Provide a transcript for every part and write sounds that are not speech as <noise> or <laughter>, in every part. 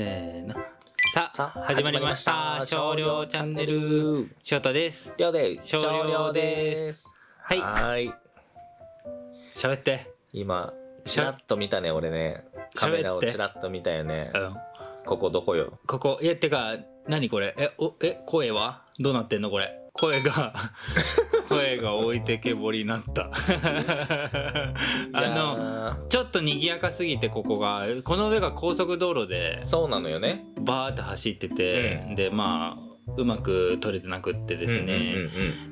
せーの。さあさあ始まりました。少量チャンネル。翔太です。りょうです。少量です。はい。はーい。喋って。今チラッと見たね俺ね。カメラをチラッと見たよね。うん。ここどこよ。ここ。いやてか何これ？えおえ声は？どうなってんのこれ？声が <laughs> 声が置いてけぼりになった。<laughs> あののちょっと賑やかすぎてここが。この上が高速道路でそうなのよね。バーって走ってて、うん。でまあうまく撮れてなくってですね、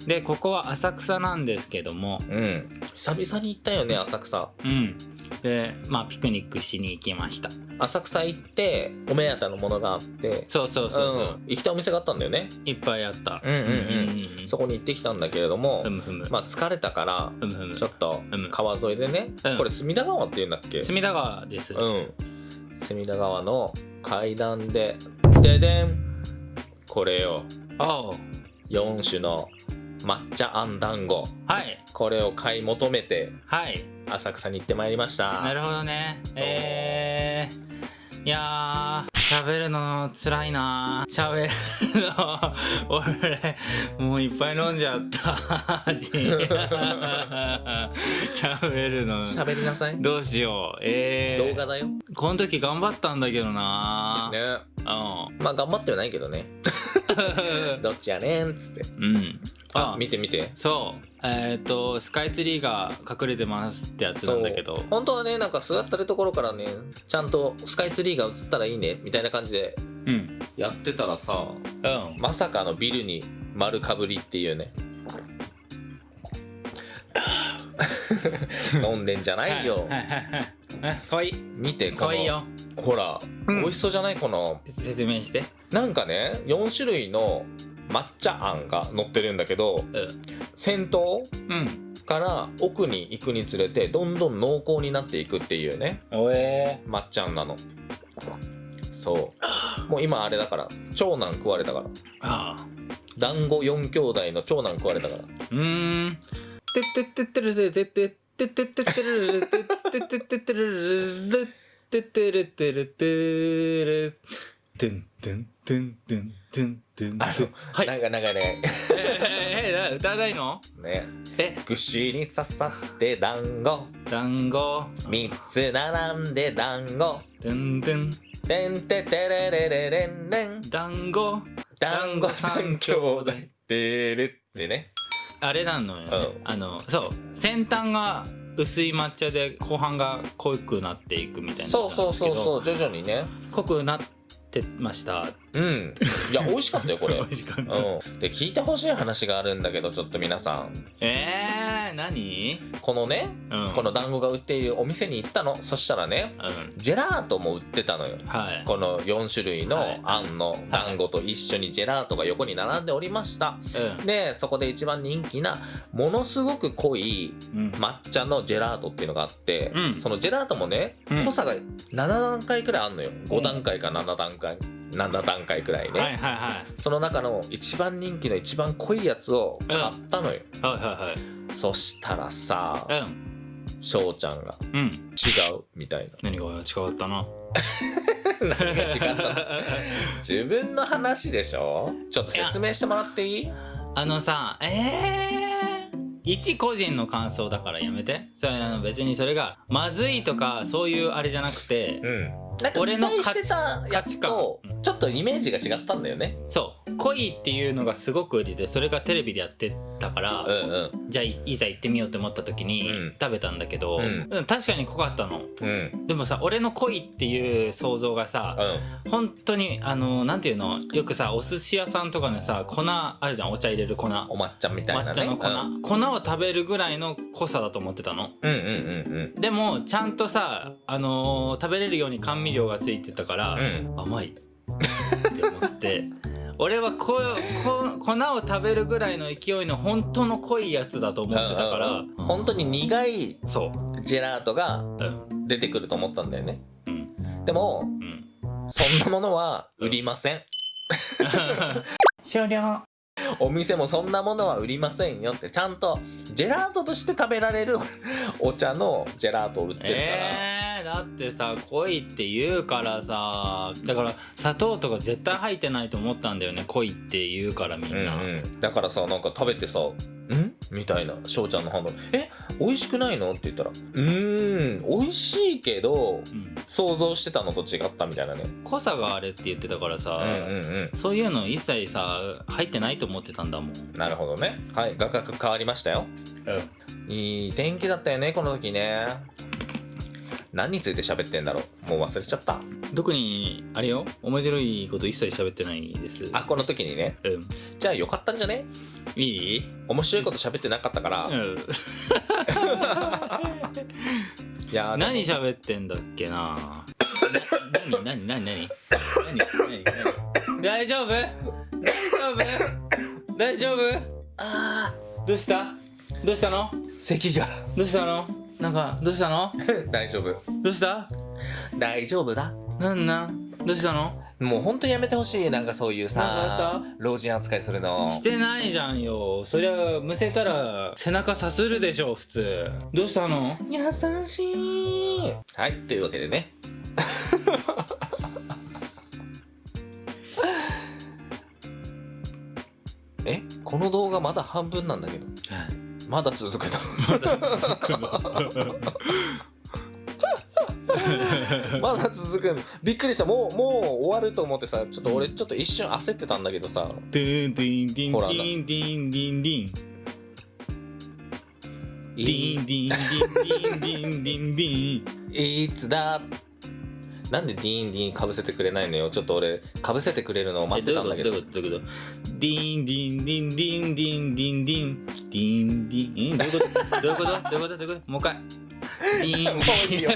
うんでここは浅草なんですけどもうんうん、うん、久々に行ったよね浅草。うんでまあピクニックしに行きました。浅草行ってお目当てのものがあって。そうそうそう、う。ん、行きたいお店があったんだよね。いっぱいあった。うんうんうん。そこに行ってきたんだけれどもふむふむ、まあ疲れたからふむふむ。ちょっとうん川沿いでね、うん。これ隅田川っていうんだっけ？隅田川です、うん。隅田川の階段でででん。これよ。おう4種の抹茶あん団子はい。これを買い求めてはい。浅草に行ってまいりました。なるほどね。えー、いやー喋るの辛いな。喋るの。<laughs> 俺もういっぱい飲んじゃった。<laughs> 味喋るの。喋りなさい。どうしよう。えー、動画だよ。ねこの時頑張ったんだけどな。うん。まあ頑張ってはないけどね <laughs> どっちやねんっつって。うん。あ見て見て。そう。えっ、とスカイツリーが隠れてますってやつなんだけど。本当はねなんか座ってるところからねちゃんとスカイツリーが映ったらいいねみたいな感じでうん。やってたらさうん。まさかのビルに丸かぶりっていうね。<laughs> 飲んでんじゃないよ。かわいい。見てかわいいよほら、うん。美味しそうじゃない？この。説明して。なんかね4種類の抹茶あんが乗ってるんだけど先頭うん。から奥に行くにつれてどんどん濃厚になっていくっていうね。おえ抹茶あんなの。そう。もう今あれだから長男食われたから。ああ。団子4兄弟の長男食われたから。うーん。てってってってるてってってってってってってるてってってってってるるてってるてるてるてんてんてんてんてんてん。あの、はい。長い長い長い。えええ歌わないの？ね。え？串に刺さって団子。団子。3つ並んで団子。てんてん。てんててれれれれんれん。団子。団子三兄弟。てるってね。あれなのよあのそう。先端が薄い抹茶で後半が濃くなっていくみたいなそうそうそううそう徐々にね。濃くなってましたうん。<laughs> いや美味しかったよこれ。美味しかった。うん、で聞いてほしい話があるんだけどちょっと皆さん。えー、何？このね、うん。この団子が売っているお店に行ったの。そしたらねうん。ジェラートも売ってたのよ。はい。この4種類のはい。あんの団子と一緒にジェラートが横に並んでおりました。うん。でそこで一番人気なものすごく濃いうん。抹茶のジェラートっていうのがあって、うん。そのジェラートもね、うん。濃さが7段階くらいあんのよ。5段階か7段階7段階くらいね、はいはいはその中の一番人気の一番濃いやつを買ったのよ、いはいはい。そしたらさはいうん。翔ちゃんがうん。違うみたい何が違ったなな <laughs> 何が違ったの？自分の話でしょ？ちょっと説明してもらっていい？あのさえー、一個人の感想だからやめて。それあの別にそれがまずいとかそういうあれじゃなくて、うんなんか期俺の待してたやつとちょっとイメージが違ったんだよね。そう。濃いっていうのがすごく売りでそれがテレビでやってたから、うんうん。じゃあいいざ行ってみようと思った時にうん。食べたんだけど、うん。うん確かに濃かったの。うん。でもさ俺の濃いっていう想像がさ、うん。本当にあのなんていうの？よくさお寿司屋さんとかのさ粉あるじゃん。お茶入れる粉。お抹茶みたいなね。抹茶の粉、うん。粉を食べるぐらいの濃さだと思ってたの。うんうんうんでもちゃんとさ、あのー食べれるように甘味料がついてたから、うん。甘い。って思って。<laughs> 俺はここ粉を食べるぐらいの勢いの本当の濃いやつだと思ってたから、うんうん。本当に苦いそう。ジェラートがうん。出てくると思ったんだよね。うん。でもうん。そんなものは売りません。<laughs> 終了 <laughs> お店もそんなものは売りませんよってちゃんとジェラートとして食べられる <laughs> お茶のジェラートを売ってるから、えー、だってさ濃いって言うからさだから砂糖とか絶対入ってないと思ったんだよね濃いって言うからみんな、うんうん、だからさなんか食べてさ「ん?」みたいな翔ちゃんの反応「え？美味しくないの?」って言ったら「うーん美味しいけどうん。想像してたのと違った」みたいなね。濃さがあれって言ってたからさ、うんうんうん。そういうの一切さ入ってないと思ってたんだもん、なるほどね。はい画角変わりましたよ。いい天気だったよねこの時ね何について喋ってんだろう？もう忘れちゃった。特にあれよ面白いこと一切喋ってないです。あこの時にね。うん。じゃあよかったんじゃね？いい？面白いこと喋ってなかったから、いうん。<laughs> やーでも。何喋ってんだっけな？何何何何？何何何？大丈夫？大丈夫？大丈夫？あどうした？どうしたの？ー咳が。どうしたの？なんかどうしたの？<laughs> 大丈夫。どうした？大丈夫だ。なんなん？どうしたの？もうほんとやめてほしい。なんかそういうさか老人扱いするの。してないじゃんよ。そりゃむせたら背中さするでしょ普通。どうしたの？優しい。はいというわけでね。<laughs> え？この動画まだ半分なんだけどまだ続くの。<laughs> まだ続くの。びっくりした。もうもう終わると思ってさちょっと俺ちょっと一瞬焦ってたんだけどさ。ディンディンディンディンディンディンディンデいィンディンディンディンディンディンディンいつだなんでディーンディーンかぶせてくれないのよ。ちょっと俺かぶせてくれるのを待ってたんだけど。どういうこと？どういうこと？ディンディンディンディンディンディンディンディンディン。どういうこと？どういうこと？どういうこと？どういうこと？もう一回。ディン。<laughs> もういいよ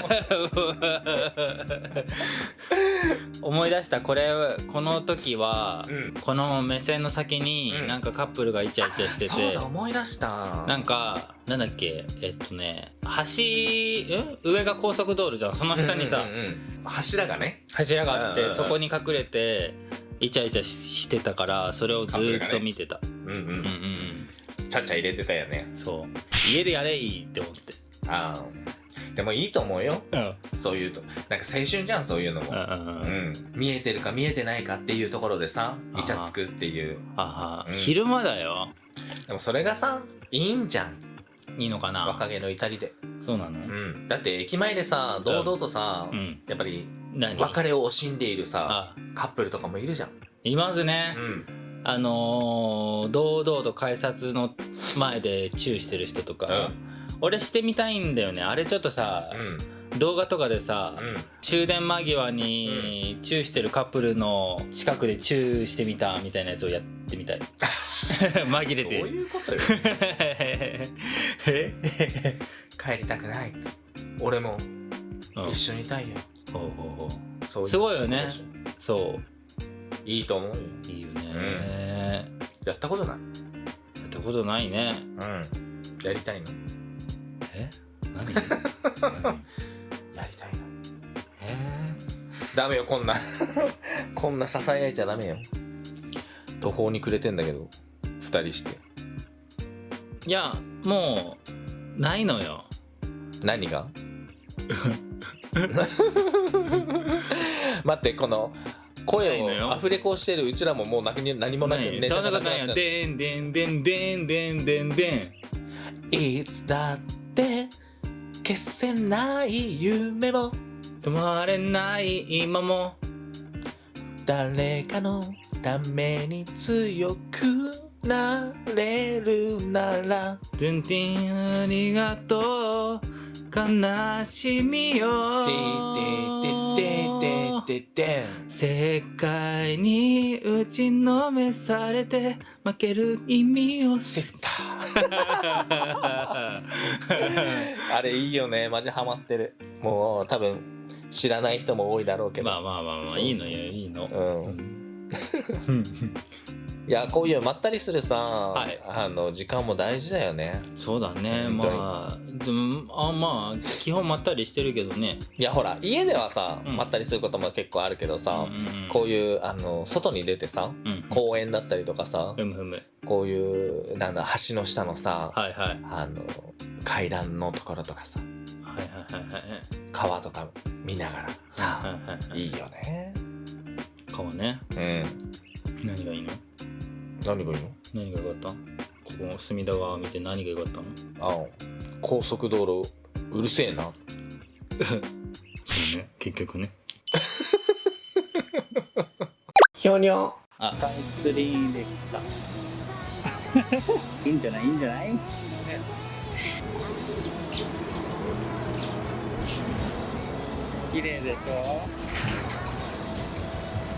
思い出した。これこの時は、うん。この目線の先にうん。なんかカップルがイチャイチャしてそうて、だ思い出した。なんかなんだっけ？えっとね橋ん上が高速道路じゃん。その下にさ、うんうんうん柱がね。柱があって、うんうんうん。そこに隠れてイチャイチャしてたからそれをずーっと見てた、うんううんうんうん。んちゃちゃ入れてたよね。そう。家でやれいいって思って。ああでもいいと思うよ。うん。そういうとなんか青春じゃんそういうのも。うん見えてるか見えてないかっていうところでさイチャつくっていう。ああ、うん。昼間だよ。でもそれがさいいんじゃん。いいのかな？若気の至りで。そうなの？うん。だって駅前でさ堂々とさうん。やっぱり何？別れを惜しんでいるさあ。カップルとかもいるじゃん。いますね、うん。あのー、堂々と改札の前でチューしてる人とか、うん俺してみたいんだよね。あれちょっとさ、うん。動画とかでさ、うん。終電間際にチューしてるカップルの近くでチューしてみたみたいなやつをやってみたい。<laughs> 紛れてどういうことよ。<laughs> え？帰りたくない俺も。うん。一緒にいたいよ。ほうほうほう。そうすごいよね。そょいいと思ういいよね、やったことない？やったことないね。うん。やりたいのえ？何？やりたいのえダメよこんなこんな支え合いちゃダメよ途方に暮れてんだけど二人していやもうないのよ何？が待ってこの声をアフレコしてるうちらももう何？もなくないネタそんなことないよがなくなっちゃってでんでんでんでんでんでんでんいつだって消せない夢も。止まれない今も。誰かのために強くなれるなら。てんてんありがとう。悲しみよ世界に打ちのめされて負ける意味をセッターあれいいよね。マジハマってる。もう多分知らない人も多いだろうけど。まあまあまあまあいいのよいいの。うん <laughs> いやこういうまったりするさ、はい。あの時間も大事だよね。そうだね。まあでもあまあ基本まったりしてるけどね。いやほら家ではさ、うん。まったりすることも結構あるけどさ、うんこういうあの外に出てさうん公園だったりとかさ、ふむふむ。こういうなんだ橋の下のさ、はいはい。あの階段のところとかさはいはいはいはい川とか見ながらはいさ、はいはい。いいよね。顔ね。うん。何がいいの？何がいいの？何が良かった？ここ隅田川見て何が良かったの？あ高速道路うるせえな。<laughs> そうね。結局ね。ひょにょあ。スカイツリーでした。<laughs> いいんじゃない？いいんじゃない？綺麗でしょ？